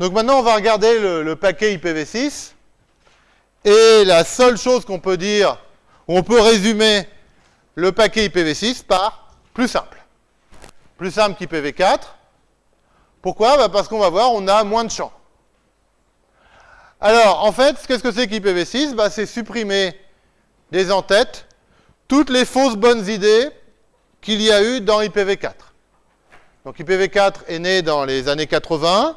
Donc maintenant, on va regarder le, paquet IPv6. Et la seule chose qu'on peut dire, on peut résumer le paquet IPv6 par plus simple. Plus simple qu'IPv4. Pourquoi? Bah Parce qu'on va voir, on a moins de champs. Alors, en fait, qu'est-ce que c'est qu'IPv6 bah, C'est supprimer des en-têtes toutes les fausses bonnes idées qu'il y a eu dans IPv4. Donc IPv4 est né dans les années 80.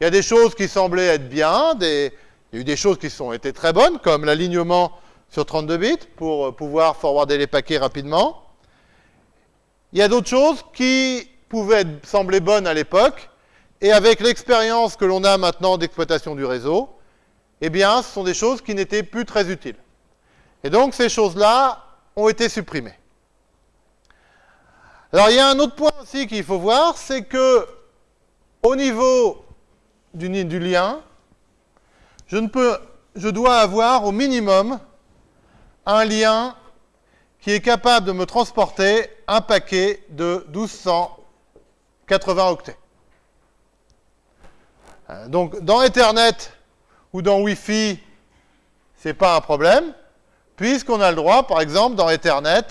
Il y a des choses qui semblaient être bien, il y a eu des choses qui sont été très bonnes, comme l'alignement sur 32 bits pour euh, pouvoir forwarder les paquets rapidement. Il y a d'autres choses qui pouvaient sembler bonnes à l'époque, et avec l'expérience que l'on a maintenant d'exploitation du réseau, eh bien, ce sont des choses qui n'étaient plus très utiles. Et donc, ces choses-là ont été supprimées. Alors, il y a un autre point aussi qu'il faut voir, c'est que au niveau du, lien, je, ne peux, je dois avoir au minimum un lien qui est capable de me transporter un paquet de 1280 octets. Euh, donc, dans Ethernet ou dans Wi-Fi, ce n'est pas un problème, puisqu'on a le droit, par exemple, dans Ethernet,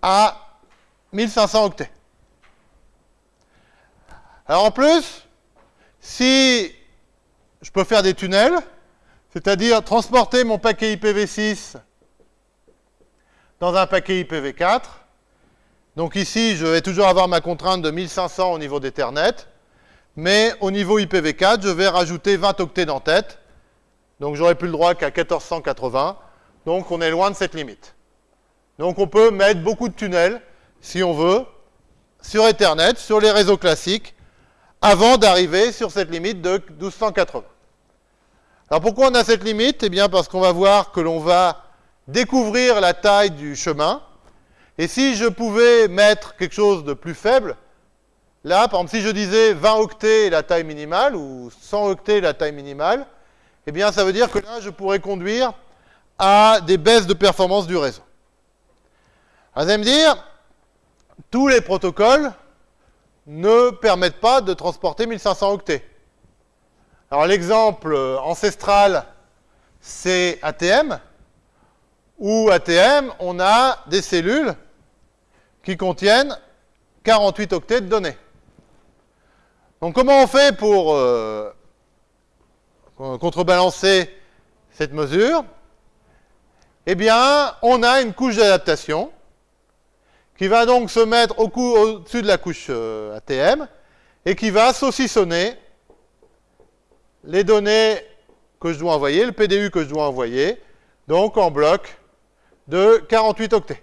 à 1500 octets. Alors en plus, si je peux faire des tunnels, c'est-à-dire transporter mon paquet IPv6 dans un paquet IPv4. Donc ici, je vais toujours avoir ma contrainte de 1500 au niveau d'Ethernet, mais au niveau IPv4, je vais rajouter 20 octets d'entête. Donc j'aurai plus le droit qu'à 1480. Donc on est loin de cette limite. Donc on peut mettre beaucoup de tunnels, si on veut, sur Ethernet, sur les réseaux classiques, avant d'arriver sur cette limite de 1280. Alors pourquoi on a cette limite? Eh bien parce qu'on va voir que l'on va découvrir la taille du chemin. Et si je pouvais mettre quelque chose de plus faible, là, par exemple, si je disais 20 octets la taille minimale, ou 100 octets la taille minimale, eh bien ça veut dire que là, je pourrais conduire à des baisses de performance du réseau. vous allez me dire, tous les protocoles ne permettent pas de transporter 1500 octets. Alors l'exemple ancestral, c'est ATM, où ATM, on a des cellules qui contiennent 48 octets de données. Donc comment on fait pour euh, contrebalancer cette mesure? Eh bien, on a une couche d'adaptation qui va donc se mettre au-dessus de la couche euh, ATM et qui va saucissonner les données que je dois envoyer, le PDU que je dois envoyer, donc en bloc de 48 octets.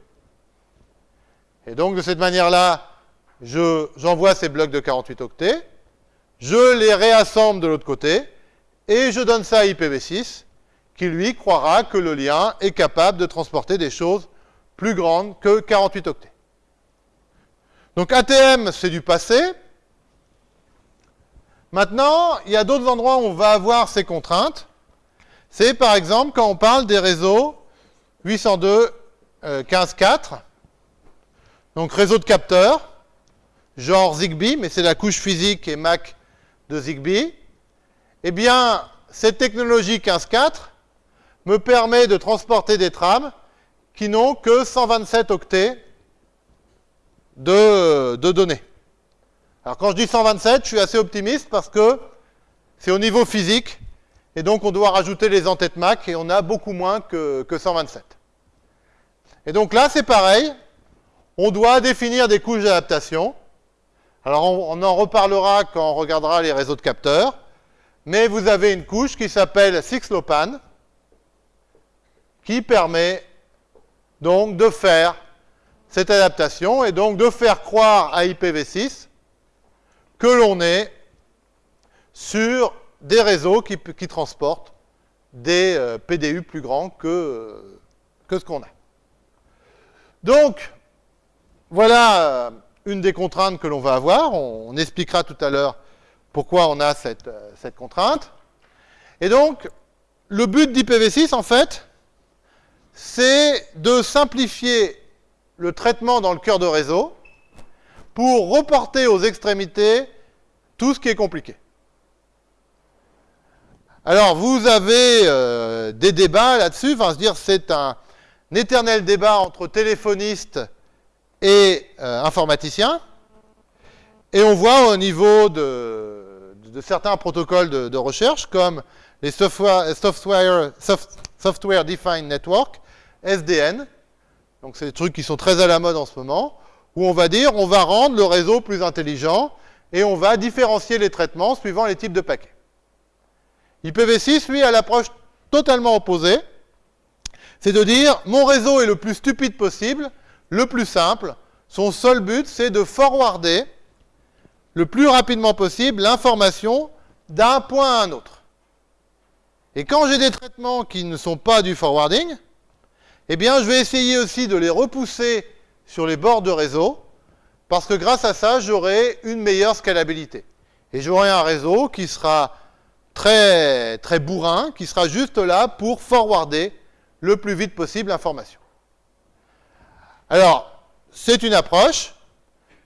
Et donc de cette manière-là, j'envoie ces blocs de 48 octets, je les réassemble de l'autre côté, et je donne ça à IPv6, qui lui croira que le lien est capable de transporter des choses plus grandes que 48 octets. Donc ATM, c'est du passé. Maintenant, il y a d'autres endroits où on va avoir ces contraintes. C'est par exemple quand on parle des réseaux 802.15.4, euh, donc réseau de capteurs, genre Zigbee, mais c'est la couche physique et MAC de Zigbee. Eh bien, cette technologie 15.4 me permet de transporter des trames qui n'ont que 127 octets de, données. Alors quand je dis 127, je suis assez optimiste parce que c'est au niveau physique, et donc on doit rajouter les entêtes MAC, et on a beaucoup moins que, 127. Et donc là, c'est pareil, on doit définir des couches d'adaptation. Alors on, on, en reparlera quand on regardera les réseaux de capteurs, mais vous avez une couche qui s'appelle 6LoWPAN, qui permet donc de faire cette adaptation et donc de faire croire à IPv6 que l'on est sur des réseaux qui, transportent des euh, PDU plus grands que, euh, ce qu'on a. Donc, voilà euh, une des contraintes que l'on va avoir. On, expliquera tout à l'heure pourquoi on a cette, cette contrainte. Et donc, le but d'IPv6, en fait, c'est de simplifier le traitement dans le cœur de réseau pour reporter aux extrémités tout ce qui est compliqué. Alors, vous avez euh, des débats là-dessus, enfin, se dire c'est un, éternel débat entre téléphonistes et euh, informaticiens. Et on voit au niveau de, certains protocoles de, recherche, comme les Software, software, software Defined Network, SDN, donc c'est des trucs qui sont très à la mode en ce moment, où on va dire on va rendre le réseau plus intelligent et on va différencier les traitements suivant les types de paquets. IPv6, lui, a l'approche totalement opposée, c'est de dire mon réseau est le plus stupide possible, le plus simple, son seul but c'est de forwarder le plus rapidement possible l'information d'un point à un autre. Et quand j'ai des traitements qui ne sont pas du forwarding, eh bien je vais essayer aussi de les repousser sur les bords de réseau, parce que grâce à ça, j'aurai une meilleure scalabilité. Et j'aurai un réseau qui sera très, très bourrin, qui sera juste là pour forwarder le plus vite possible l'information. Alors, c'est une approche.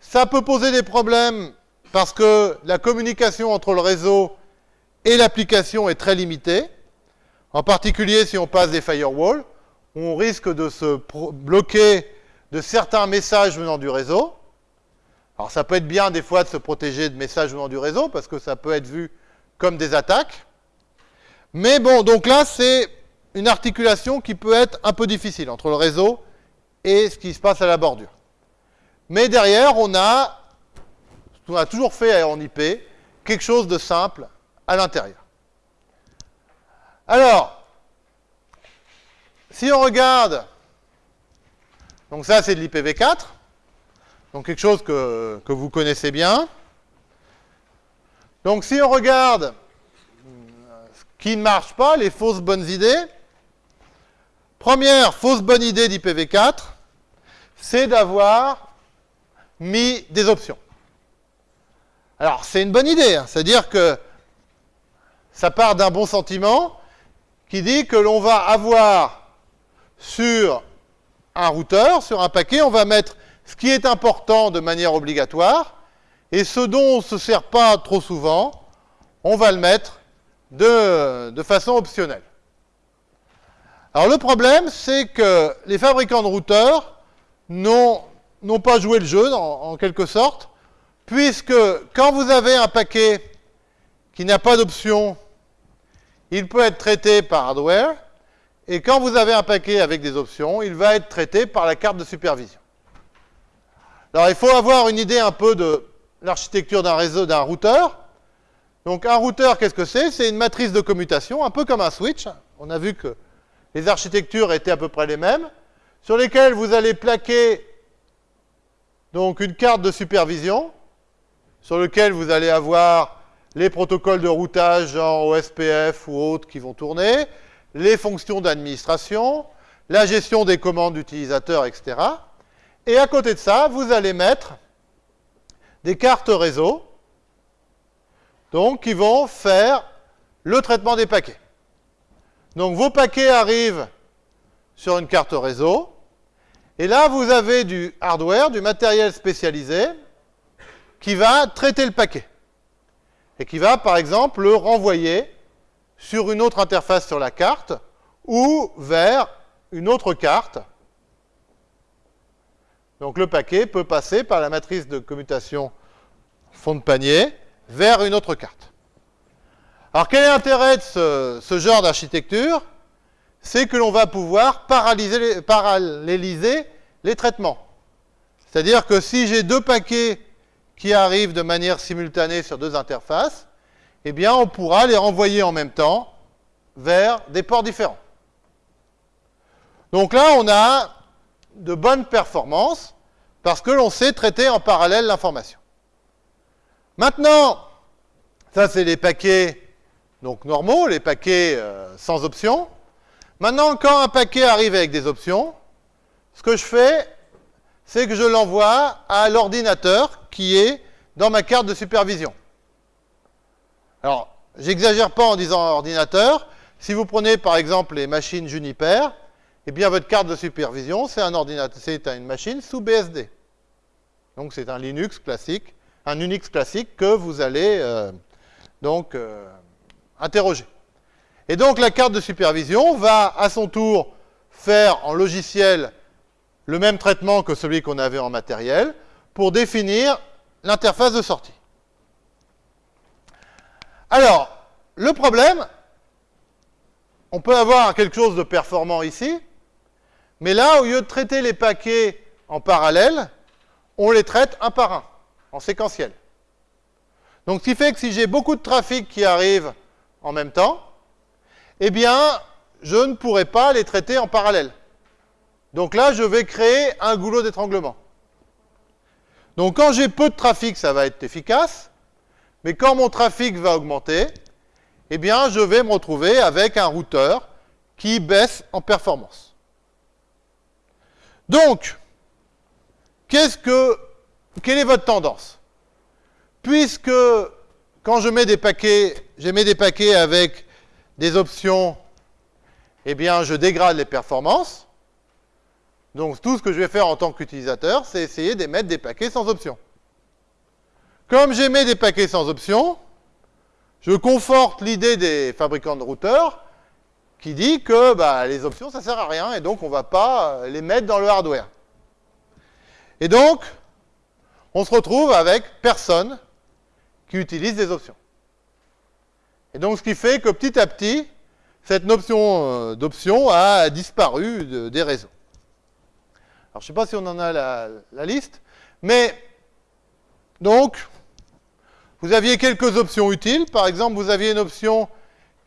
Ça peut poser des problèmes parce que la communication entre le réseau et l'application est très limitée. En particulier si on passe des firewalls, on risque de se bloquer de certains messages venant du réseau. Alors ça peut être bien des fois de se protéger de messages venant du réseau parce que ça peut être vu comme des attaques. Mais bon, donc là, c'est une articulation qui peut être un peu difficile entre le réseau et ce qui se passe à la bordure. Mais derrière, on a, on a toujours fait en IP, quelque chose de simple à l'intérieur. Alors, si on regarde, donc ça c'est de l'IPv4, donc quelque chose que, vous connaissez bien. Donc si on regarde ce qui ne marche pas, les fausses bonnes idées, première fausse bonne idée d'IPv4, c'est d'avoir mis des options. Alors c'est une bonne idée, hein. c'est-à-dire que ça part d'un bon sentiment qui dit que l'on va avoir sur un routeur, sur un paquet, on va mettre ce qui est important de manière obligatoire, et ce dont on ne se sert pas trop souvent, on va le mettre de, façon optionnelle. Alors le problème, c'est que les fabricants de routeurs n'ont pas joué le jeu, en, quelque sorte, puisque quand vous avez un paquet qui n'a pas d'option, il peut être traité par hardware, et quand vous avez un paquet avec des options, il va être traité par la carte de supervision. Alors il faut avoir une idée un peu de l'architecture d'un réseau, d'un routeur. Donc un routeur, qu'est-ce que c'est? C'est une matrice de commutation, un peu comme un switch. On a vu que les architectures étaient à peu près les mêmes, sur lesquelles vous allez plaquer donc une carte de supervision, sur lequel vous allez avoir les protocoles de routage genre OSPF ou autres qui vont tourner, les fonctions d'administration, la gestion des commandes d'utilisateurs, etc. Et à côté de ça, vous allez mettre des cartes réseau, donc qui vont faire le traitement des paquets. Donc vos paquets arrivent sur une carte réseau, et là vous avez du hardware, du matériel spécialisé, qui va traiter le paquet, et qui va par exemple le renvoyer sur une autre interface sur la carte, ou vers une autre carte. Donc le paquet peut passer par la matrice de commutation fond de panier vers une autre carte. Alors quel est l'intérêt de ce, genre d'architecture? C'est que l'on va pouvoir paralléliser les traitements. C'est-à-dire que si j'ai deux paquets qui arrivent de manière simultanée sur deux interfaces, eh bien on pourra les renvoyer en même temps vers des ports différents. Donc là, on a de bonnes performances parce que l'on sait traiter en parallèle l'information. Maintenant, ça c'est les paquets donc normaux, les paquets euh, sans options. Maintenant, quand un paquet arrive avec des options, ce que je fais, c'est que je l'envoie à l'ordinateur qui est dans ma carte de supervision. Alors, j'exagère pas en disant ordinateur. Si vous prenez par exemple les machines Juniper, eh bien votre carte de supervision, c'est un ordinateur, c'est une machine sous BSD. Donc c'est un Linux classique, un Unix classique que vous allez euh, donc euh, interroger. Et donc la carte de supervision va à son tour faire en logiciel le même traitement que celui qu'on avait en matériel pour définir l'interface de sortie. Alors, le problème, on peut avoir quelque chose de performant ici, mais là, au lieu de traiter les paquets en parallèle, on les traite un par un, en séquentiel. Donc, ce qui fait que si j'ai beaucoup de trafic qui arrive en même temps, eh bien, je ne pourrai pas les traiter en parallèle. Donc là, je vais créer un goulot d'étranglement. Donc quand j'ai peu de trafic, ça va être efficace, mais quand mon trafic va augmenter, eh bien, je vais me retrouver avec un routeur qui baisse en performance. Donc, quelle est votre tendance? Puisque quand je mets des paquets, je mets des paquets avec des options, eh bien, je dégrade les performances. Donc, tout ce que je vais faire en tant qu'utilisateur, c'est essayer d'émettre des paquets sans option. Comme j'émets des paquets sans option, je conforte l'idée des fabricants de routeurs qui dit que bah, les options, ça ne sert à rien et donc on ne va pas les mettre dans le hardware. Et donc, on se retrouve avec personne qui utilise des options. Et donc, ce qui fait que petit à petit, cette notion euh, d'option a disparu des réseaux. Alors, je ne sais pas si on en a la, la liste, mais donc, vous aviez quelques options utiles. Par exemple, vous aviez une option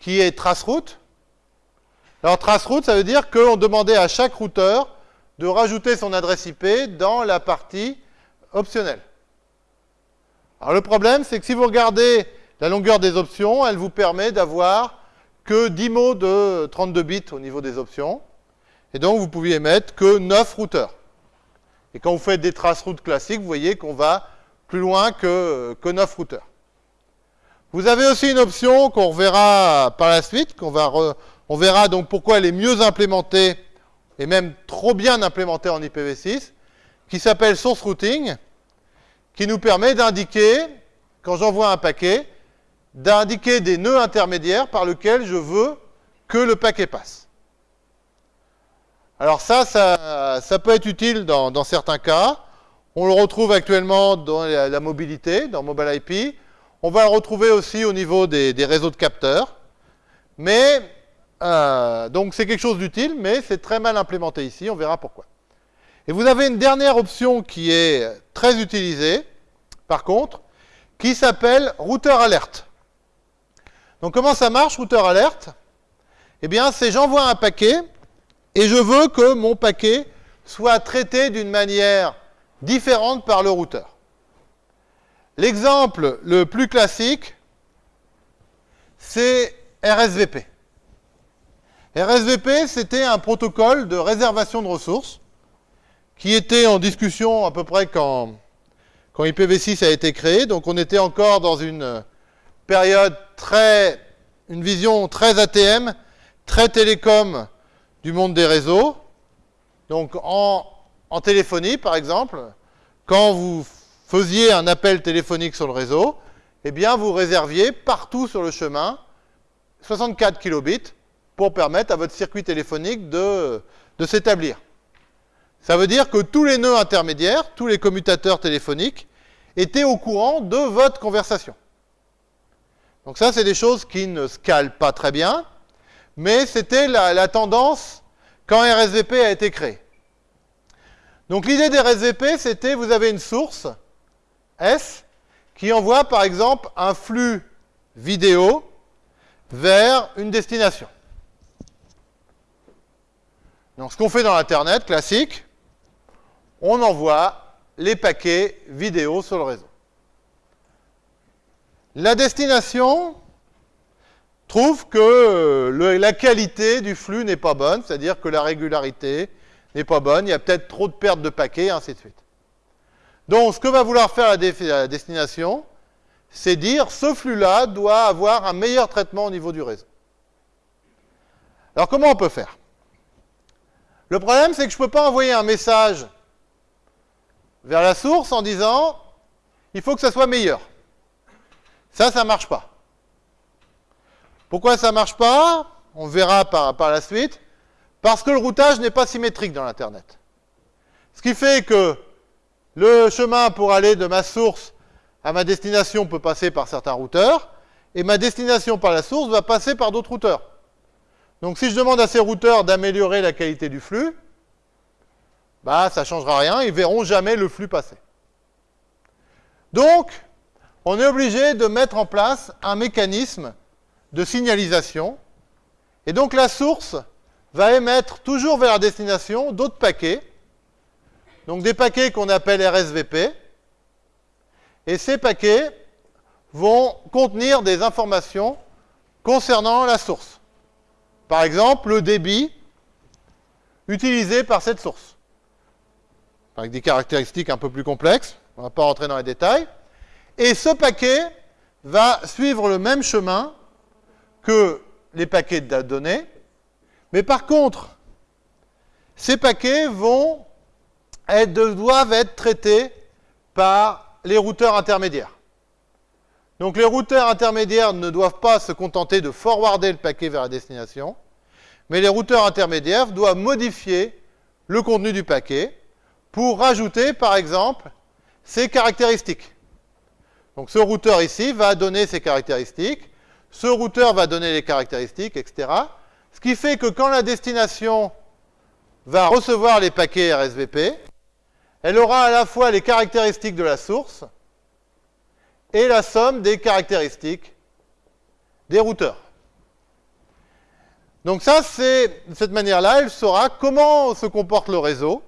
qui est traceroute. Alors, traceroute, ça veut dire qu'on demandait à chaque routeur de rajouter son adresse IP dans la partie optionnelle. Alors, le problème, c'est que si vous regardez la longueur des options, elle vous permet d'avoir que 10 mots de 32 bits au niveau des options. Et donc, vous pouviez mettre que 9 routeurs. Et quand vous faites des traceroutes classiques, vous voyez qu'on va plus loin que, que 9 routeurs. Vous avez aussi une option qu'on reverra par la suite, qu'on va on verra donc pourquoi elle est mieux implémentée et même trop bien implémentée en IPv6, qui s'appelle Source Routing, qui nous permet d'indiquer, quand j'envoie un paquet, d'indiquer des nœuds intermédiaires par lesquels je veux que le paquet passe. Alors ça, ça, peut être utile dans certains cas. On le retrouve actuellement dans la, mobilité, dans Mobile IP. On va le retrouver aussi au niveau des, réseaux de capteurs. Mais, euh, donc c'est quelque chose d'utile, mais c'est très mal implémenté ici, on verra pourquoi. Et vous avez une dernière option qui est très utilisée, par contre, qui s'appelle routeur alerte. Donc comment ça marche, routeur alerte? Eh bien, c'est j'envoie un paquet, et je veux que mon paquet soit traité d'une manière différentes par le routeur. L'exemple le plus classique, c'est RSVP. RSVP, c'était un protocole de réservation de ressources qui était en discussion à peu près quand, quand IPv6 a été créé. Donc on était encore dans une période très, une vision très ATM, très télécom du monde des réseaux. Donc en en téléphonie, par exemple, quand vous faisiez un appel téléphonique sur le réseau, eh bien, vous réserviez partout sur le chemin 64 kilobits pour permettre à votre circuit téléphonique de, de s'établir. Ça veut dire que tous les nœuds intermédiaires, tous les commutateurs téléphoniques, étaient au courant de votre conversation. Donc ça, c'est des choses qui ne scalent pas très bien, mais c'était la, la tendance quand RSVP a été créé. Donc l'idée des RSVP, c'était vous avez une source, S, qui envoie par exemple un flux vidéo vers une destination. Donc ce qu'on fait dans l'Internet classique, on envoie les paquets vidéo sur le réseau. La destination trouve que la qualité du flux n'est pas bonne, c'est-à-dire que la régularité, n'est pas bonne, il y a peut-être trop de pertes de paquets, ainsi de suite. Donc, ce que va vouloir faire la, destination, c'est dire ce flux-là doit avoir un meilleur traitement au niveau du réseau. Alors, comment on peut faire? Le problème, c'est que je ne peux pas envoyer un message vers la source en disant il faut que ça soit meilleur. Ça, ça ne marche pas. Pourquoi ça ne marche pas? On verra par, par la suite, parce que le routage n'est pas symétrique dans l'Internet. Ce qui fait que le chemin pour aller de ma source à ma destination peut passer par certains routeurs, et ma destination par la source va passer par d'autres routeurs. Donc si je demande à ces routeurs d'améliorer la qualité du flux, bah ça ne changera rien, ils verront jamais le flux passer. Donc, on est obligé de mettre en place un mécanisme de signalisation, et donc la source va émettre toujours vers la destination d'autres paquets, donc des paquets qu'on appelle RSVP, et ces paquets vont contenir des informations concernant la source. Par exemple, le débit utilisé par cette source. Avec des caractéristiques un peu plus complexes, on ne va pas rentrer dans les détails. Et ce paquet va suivre le même chemin que les paquets de données, mais par contre, ces paquets vont doivent être traités par les routeurs intermédiaires. Donc les routeurs intermédiaires ne doivent pas se contenter de forwarder le paquet vers la destination, mais les routeurs intermédiaires doivent modifier le contenu du paquet pour rajouter, par exemple, ces caractéristiques. Donc ce routeur ici va donner ses caractéristiques, ce routeur va donner les caractéristiques, etc. Ce qui fait que quand la destination va recevoir les paquets RSVP, elle aura à la fois les caractéristiques de la source et la somme des caractéristiques des routeurs. Donc ça, c'est de cette manière-là, elle saura comment se comporte le réseau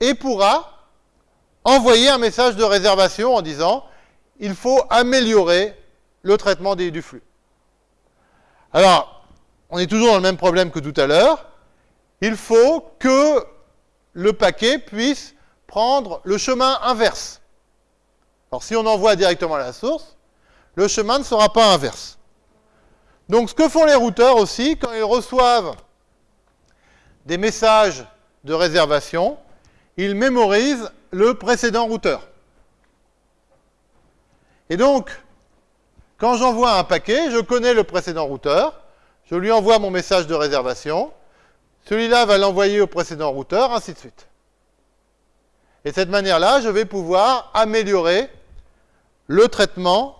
et pourra envoyer un message de réservation en disant il faut améliorer le traitement du flux. Alors, on est toujours dans le même problème que tout à l'heure. Il faut que le paquet puisse prendre le chemin inverse. Alors, si on envoie directement à la source, le chemin ne sera pas inverse. Donc, ce que font les routeurs aussi, quand ils reçoivent des messages de réservation, ils mémorisent le précédent routeur. Et donc, quand j'envoie un paquet, je connais le précédent routeur, je lui envoie mon message de réservation, celui-là va l'envoyer au précédent routeur, ainsi de suite. Et de cette manière-là, je vais pouvoir améliorer le traitement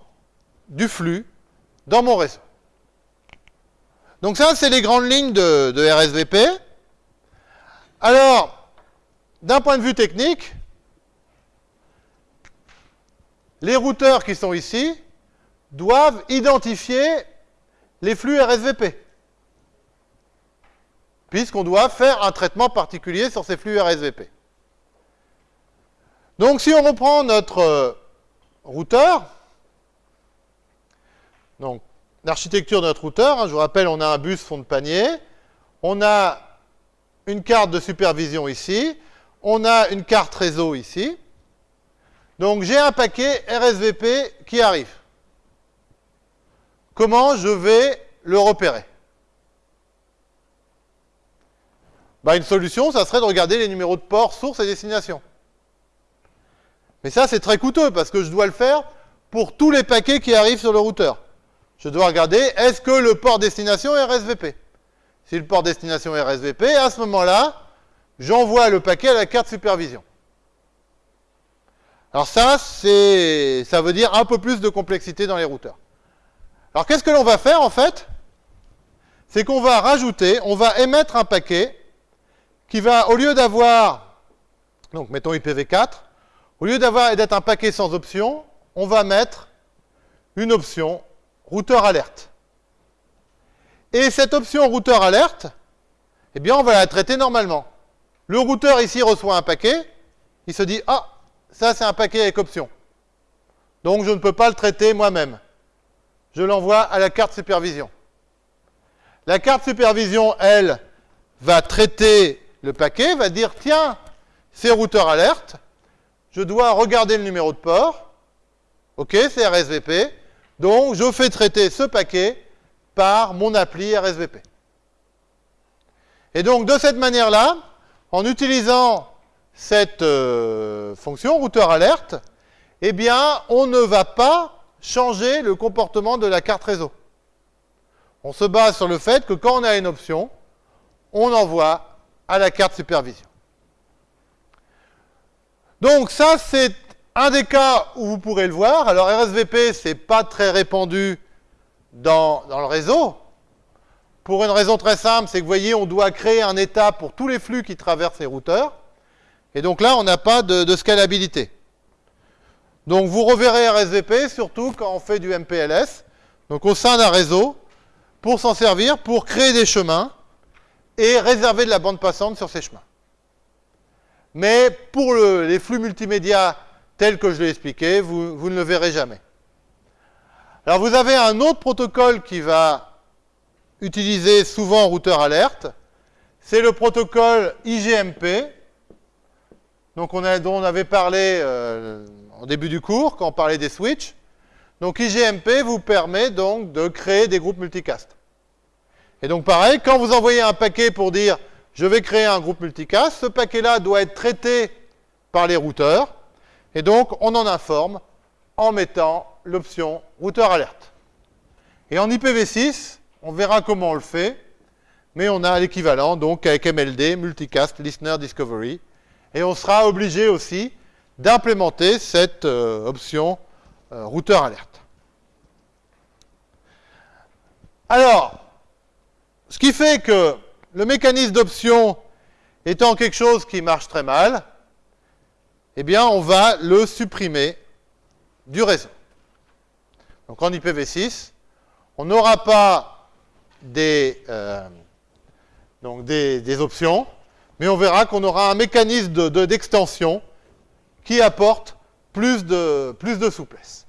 du flux dans mon réseau. Donc ça, c'est les grandes lignes de, de RSVP. Alors, d'un point de vue technique, les routeurs qui sont ici doivent identifier les flux RSVP, puisqu'on doit faire un traitement particulier sur ces flux RSVP. Donc si on reprend notre euh, routeur, donc l'architecture de notre routeur, hein, je vous rappelle, on a un bus fond de panier, on a une carte de supervision ici, on a une carte réseau ici, donc j'ai un paquet RSVP qui arrive. Comment je vais le repérer? Bah, Une solution, ça serait de regarder les numéros de port, source et destination. Mais ça, c'est très coûteux parce que je dois le faire pour tous les paquets qui arrivent sur le routeur. Je dois regarder, est-ce que le port destination est RSVP Si le port destination est RSVP, à ce moment-là, j'envoie le paquet à la carte supervision. Alors ça, c'est, ça veut dire un peu plus de complexité dans les routeurs. Alors qu'est-ce que l'on va faire en fait? C'est qu'on va rajouter, on va émettre un paquet qui va, au lieu d'avoir, donc mettons IPv4, au lieu d'avoir d'être un paquet sans option, on va mettre une option routeur alerte. Et cette option routeur alerte, eh bien on va la traiter normalement. Le routeur ici reçoit un paquet, il se dit « Ah, ça, c'est un paquet avec option. Donc, je ne peux pas le traiter moi-même. Je l'envoie à la carte supervision. La carte supervision, elle, va traiter le paquet, va dire, tiens, c'est routeur alerte, je dois regarder le numéro de port, ok, c'est RSVP, donc je fais traiter ce paquet par mon appli RSVP. Et donc, de cette manière-là, en utilisant cette euh, fonction routeur alerte, eh bien, on ne va pas changer le comportement de la carte réseau. On se base sur le fait que quand on a une option, on envoie à la carte supervision. Donc ça, c'est un des cas où vous pourrez le voir. Alors RSVP, c'est pas très répandu dans, dans, le réseau. Pour une raison très simple, c'est que vous voyez, on doit créer un état pour tous les flux qui traversent les routeurs. Et donc là, on n'a pas de, de, scalabilité. Donc vous reverrez RSVP, surtout quand on fait du MPLS, donc au sein d'un réseau, pour s'en servir, pour créer des chemins et réserver de la bande passante sur ces chemins. Mais pour le, les flux multimédia tels que je l'ai expliqué, vous, vous ne le verrez jamais. Alors vous avez un autre protocole qui va utiliser souvent routeur alerte, c'est le protocole IGMP, donc on a, dont on avait parlé euh, au début du cours, quand on parlait des switches. Donc IGMP vous permet donc de créer des groupes multicast. Et donc pareil, quand vous envoyez un paquet pour dire je vais créer un groupe multicast, ce paquet-là doit être traité par les routeurs, et donc on en informe en mettant l'option routeur alerte. Et en IPv6, on verra comment on le fait, mais on a l'équivalent donc avec MLD, Multicast Listener Discovery, et on sera obligé aussi d'implémenter cette euh, option euh, routeur alerte. Alors, ce qui fait que le mécanisme d'option étant quelque chose qui marche très mal, eh bien, on va le supprimer du réseau. Donc en IPv6, on n'aura pas des, euh, des, options, mais on verra qu'on aura un mécanisme d'extension de, de, qui apporte plus de souplesse.